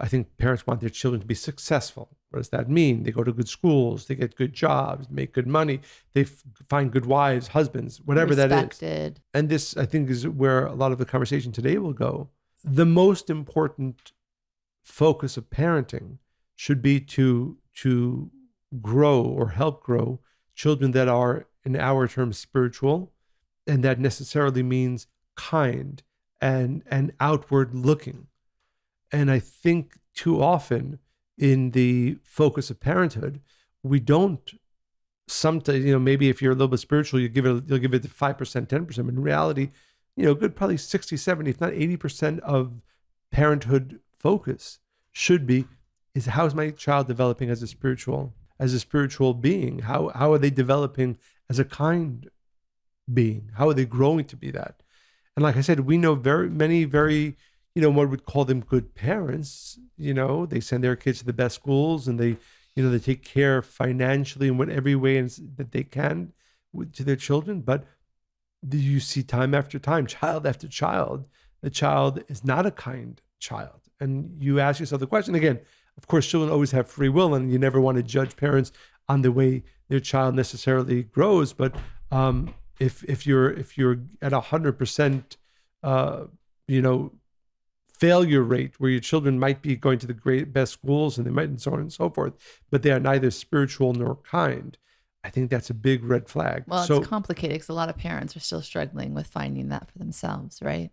I think parents want their children to be successful. What does that mean? They go to good schools, they get good jobs, make good money, they f- find good wives, husbands, whatever that is. Respected. And this, I think, is where a lot of the conversation today will go. The most important focus of parenting should be to to grow or help grow children that are, in our terms, spiritual, and that necessarily means kind and and outward looking. And I think too often in the focus of parenthood, we don't sometimes, you know, maybe if you're a little bit spiritual, you give it, you'll give it 5%, 10%. But in reality, you know, good probably 60, 70, if not 80% of parenthood focus should be is how is my child developing as a spiritual, as a spiritual being? How how are they developing as a kind being? How are they growing to be that? And like I said, we know very many very you know, one would call them good parents. You know, they send their kids to the best schools and they, you know, they take care financially in what every way that they can with, to their children. But do you see time after time, child after child, the child is not a kind child. And you ask yourself the question again, of course, children always have free will, and you never want to judge parents on the way their child necessarily grows. But um, if if you're if you're at hundred percent, uh, you know, failure rate where your children might be going to the great best schools and they might and so on and so forth, but they are neither spiritual nor kind. I think that's a big red flag. Well, so, it's complicated because a lot of parents are still struggling with finding that for themselves, right?